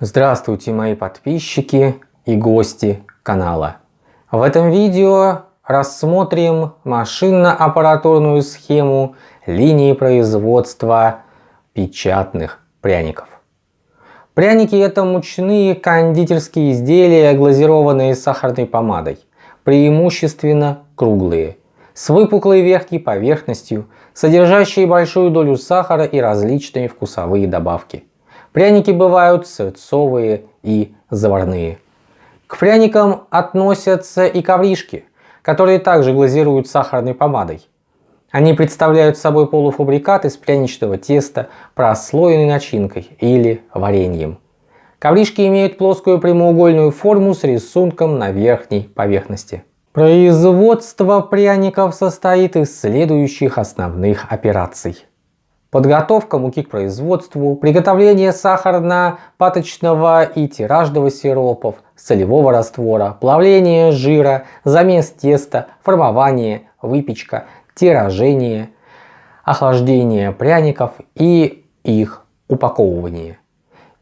Здравствуйте мои подписчики и гости канала. В этом видео рассмотрим машинно-аппаратурную схему линии производства печатных пряников. Пряники это мучные кондитерские изделия, глазированные сахарной помадой, преимущественно круглые, с выпуклой верхней поверхностью, содержащие большую долю сахара и различные вкусовые добавки. Пряники бывают сырцовые и заварные. К пряникам относятся и ковришки, которые также глазируют сахарной помадой. Они представляют собой полуфабрикат из пряничного теста, прослоенный начинкой или вареньем. Ковришки имеют плоскую прямоугольную форму с рисунком на верхней поверхности. Производство пряников состоит из следующих основных операций. Подготовка муки к производству, приготовление сахарно-паточного и тиражного сиропов, солевого раствора, плавление жира, замес теста, формование, выпечка, тиражение, охлаждение пряников и их упаковывание.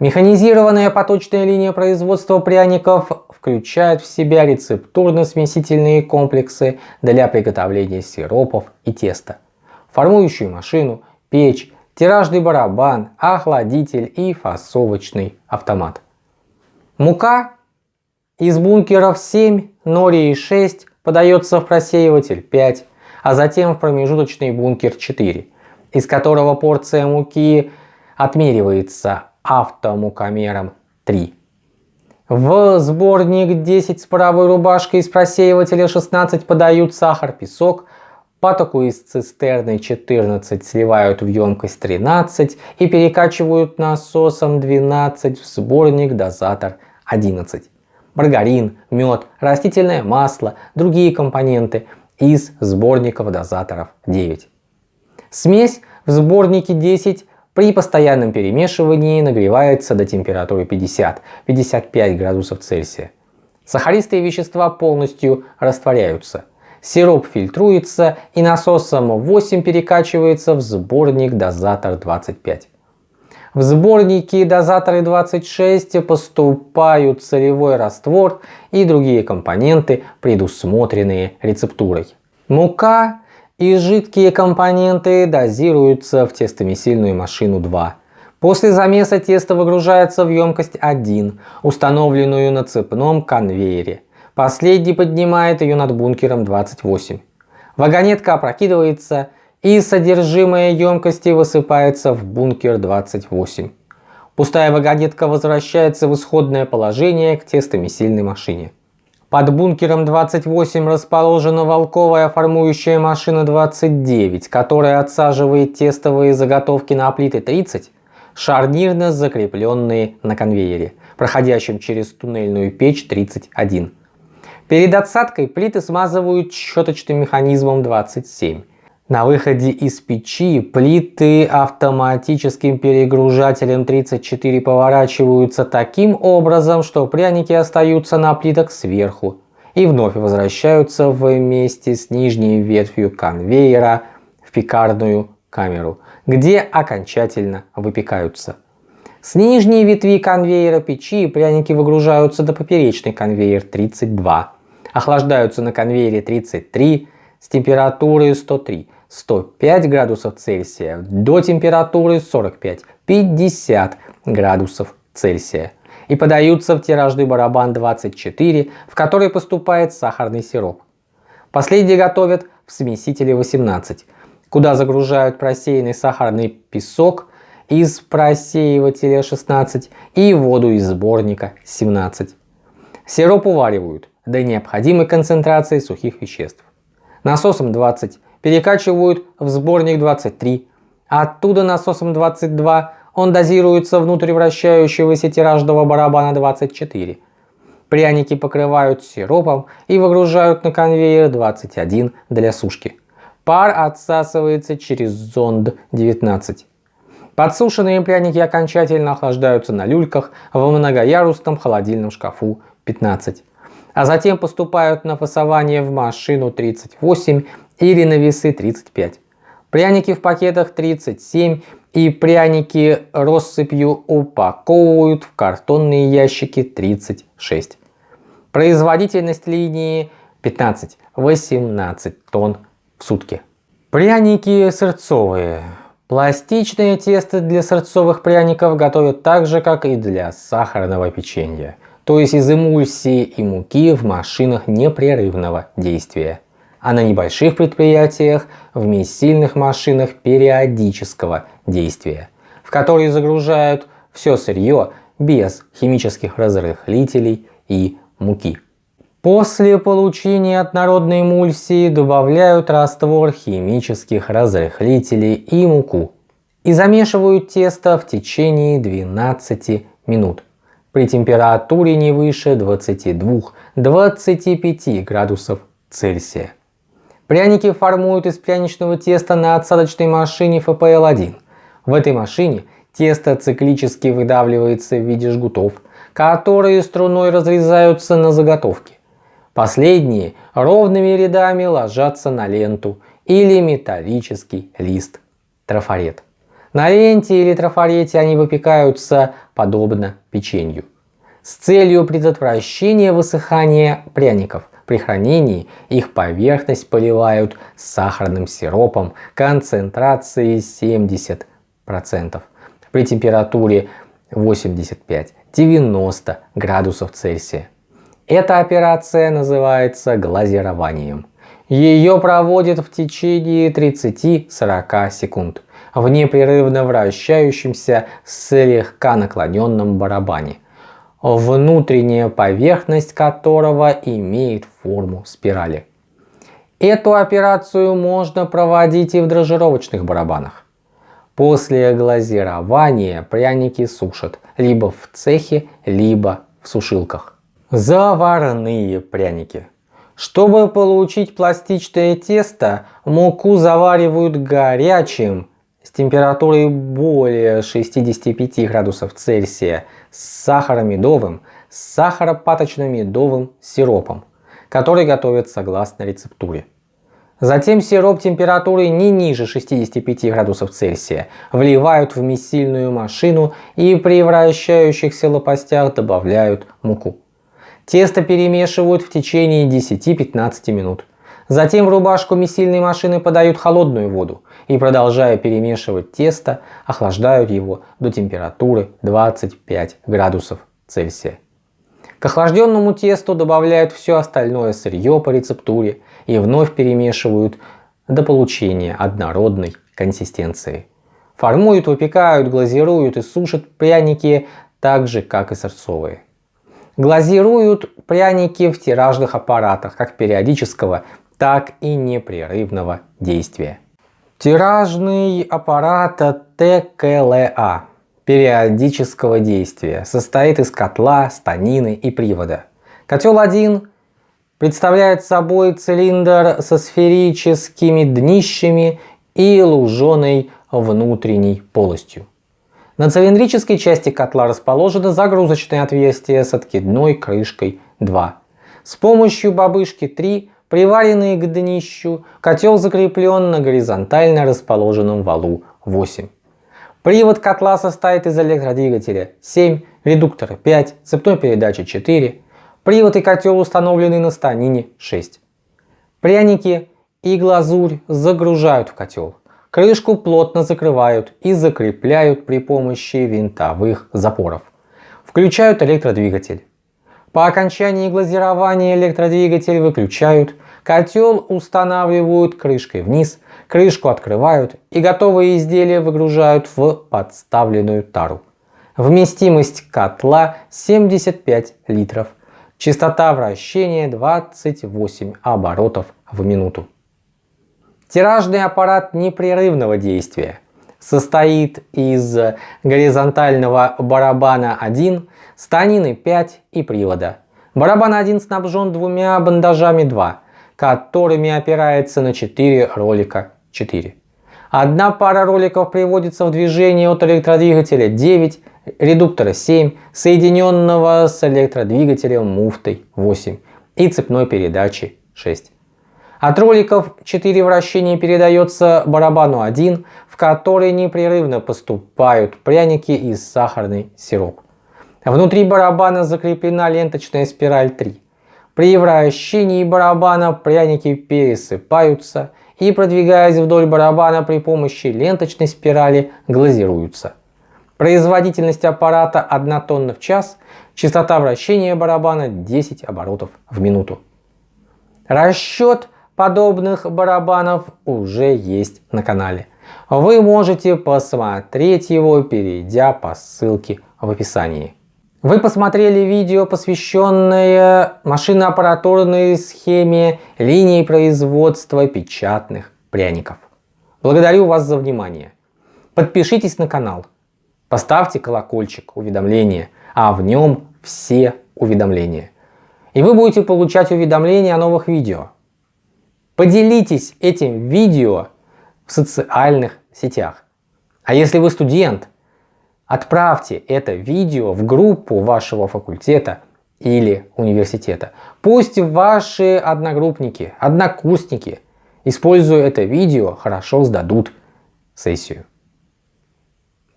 Механизированная поточная линия производства пряников включает в себя рецептурно-смесительные комплексы для приготовления сиропов и теста, формующую машину, печь, тиражный барабан, охладитель и фасовочный автомат. Мука из бункеров 7, нори 6 подается в просеиватель 5, а затем в промежуточный бункер 4, из которого порция муки отмеривается автомукомером 3. В сборник 10 с правой рубашкой из просеивателя 16 подают сахар, песок, Патоку из цистерны 14 сливают в емкость 13 и перекачивают насосом 12 в сборник дозатор 11. Маргарин, мед, растительное масло, другие компоненты из сборников дозаторов 9. Смесь в сборнике 10 при постоянном перемешивании нагревается до температуры 50-55 градусов Цельсия. Сахаристые вещества полностью растворяются – Сироп фильтруется и насосом 8 перекачивается в сборник дозатор 25. В сборники дозаторы 26 поступают солевой раствор и другие компоненты, предусмотренные рецептурой. Мука и жидкие компоненты дозируются в тестомесильную машину 2. После замеса тесто выгружается в емкость 1, установленную на цепном конвейере. Последний поднимает ее над бункером 28. Вагонетка опрокидывается и содержимое емкости высыпается в бункер 28. Пустая вагонетка возвращается в исходное положение к тестомесильной машине. Под бункером 28 расположена волковая формующая машина 29, которая отсаживает тестовые заготовки на плиты 30, шарнирно закрепленные на конвейере, проходящем через туннельную печь 31. Перед отсадкой плиты смазывают щеточным механизмом 27. На выходе из печи плиты автоматическим перегружателем 34 поворачиваются таким образом, что пряники остаются на плитах сверху и вновь возвращаются вместе с нижней ветвью конвейера в пекарную камеру, где окончательно выпекаются. С нижней ветви конвейера печи пряники выгружаются до поперечный конвейер 32 охлаждаются на конвейере 33 с температурой 103 105 градусов Цельсия до температуры 45-50 градусов Цельсия и подаются в тиражный барабан 24, в который поступает сахарный сироп. Последний готовят в смесителе 18, куда загружают просеянный сахарный песок из просеивателя 16 и воду из сборника 17. Сироп уваривают до необходимой концентрации сухих веществ. Насосом 20 перекачивают в сборник 23, а оттуда насосом 22 он дозируется внутрь вращающегося тиражного барабана 24. Пряники покрывают сиропом и выгружают на конвейер 21 для сушки. Пар отсасывается через зонд 19. Подсушенные пряники окончательно охлаждаются на люльках в многоярусном холодильном шкафу 15 а затем поступают на фасование в машину 38 или на весы 35. Пряники в пакетах 37 и пряники россыпью упаковывают в картонные ящики 36. Производительность линии 15-18 тонн в сутки. Пряники сырцовые. Пластичное тесто для сырцовых пряников готовят так же, как и для сахарного печенья, то есть из эмульсии и муки в машинах непрерывного действия, а на небольших предприятиях в месильных машинах периодического действия, в которые загружают все сырье без химических разрыхлителей и муки. После получения однородной эмульсии добавляют раствор химических разрыхлителей и муку и замешивают тесто в течение 12 минут при температуре не выше 22-25 градусов Цельсия. Пряники формуют из пряничного теста на отсадочной машине FPL-1. В этой машине тесто циклически выдавливается в виде жгутов, которые струной разрезаются на заготовки. Последние ровными рядами ложатся на ленту или металлический лист трафарет. На ленте или трафарете они выпекаются подобно печенью. С целью предотвращения высыхания пряников при хранении их поверхность поливают сахарным сиропом концентрацией 70% при температуре 85-90 градусов Цельсия. Эта операция называется глазированием. Ее проводят в течение 30-40 секунд в непрерывно вращающемся слегка наклоненном барабане, внутренняя поверхность которого имеет форму спирали. Эту операцию можно проводить и в дрожжировочных барабанах. После глазирования пряники сушат либо в цехе, либо в сушилках. Заварные пряники. Чтобы получить пластичное тесто, муку заваривают горячим температурой более 65 градусов Цельсия с сахаромедовым, с сахаропаточно-медовым сиропом, который готовят согласно рецептуре. Затем сироп температурой не ниже 65 градусов Цельсия вливают в месильную машину и при вращающихся лопастях добавляют муку. Тесто перемешивают в течение 10-15 минут. Затем в рубашку месильной машины подают холодную воду и, продолжая перемешивать тесто, охлаждают его до температуры 25 градусов Цельсия. К охлажденному тесту добавляют все остальное сырье по рецептуре и вновь перемешивают до получения однородной консистенции. Формуют, выпекают, глазируют и сушат пряники так же, как и сырцовые. Глазируют пряники в тиражных аппаратах как периодического, так и непрерывного действия. Тиражный аппарат ТКЛА периодического действия состоит из котла, станины и привода. Котел 1 представляет собой цилиндр со сферическими днищами и луженой внутренней полостью. На цилиндрической части котла расположено загрузочное отверстие с откидной крышкой 2. С помощью бабышки 3, приваренные к днищу, котел закреплен на горизонтально расположенном валу 8. Привод котла состоит из электродвигателя 7, редуктора 5, цепной передачи 4. Привод и котел установлены на станине 6. Пряники и глазурь загружают в котел. Крышку плотно закрывают и закрепляют при помощи винтовых запоров. Включают электродвигатель. По окончании глазирования электродвигатель выключают, котел устанавливают крышкой вниз, крышку открывают и готовые изделия выгружают в подставленную тару. Вместимость котла 75 литров. Частота вращения 28 оборотов в минуту. Тиражный аппарат непрерывного действия состоит из горизонтального барабана 1, станины 5 и привода. Барабан 1 снабжен двумя бандажами 2, которыми опирается на 4 ролика 4. Одна пара роликов приводится в движение от электродвигателя 9, редуктора 7, соединенного с электродвигателем муфтой 8 и цепной передачи 6. От роликов 4 вращения передается барабану 1, в который непрерывно поступают пряники и сахарный сироп. Внутри барабана закреплена ленточная спираль 3. При вращении барабана пряники пересыпаются и, продвигаясь вдоль барабана при помощи ленточной спирали, глазируются. Производительность аппарата 1 тонна в час, частота вращения барабана 10 оборотов в минуту. Расчет подобных барабанов уже есть на канале. Вы можете посмотреть его, перейдя по ссылке в описании. Вы посмотрели видео, посвященное машиноаппаратурной схеме линии производства печатных пряников. Благодарю вас за внимание. Подпишитесь на канал, поставьте колокольчик уведомления, а в нем все уведомления. И вы будете получать уведомления о новых видео. Поделитесь этим видео в социальных сетях. А если вы студент, отправьте это видео в группу вашего факультета или университета. Пусть ваши одногруппники, однокурсники, используя это видео, хорошо сдадут сессию.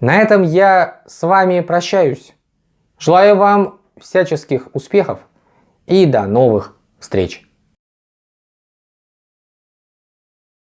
На этом я с вами прощаюсь. Желаю вам всяческих успехов и до новых встреч.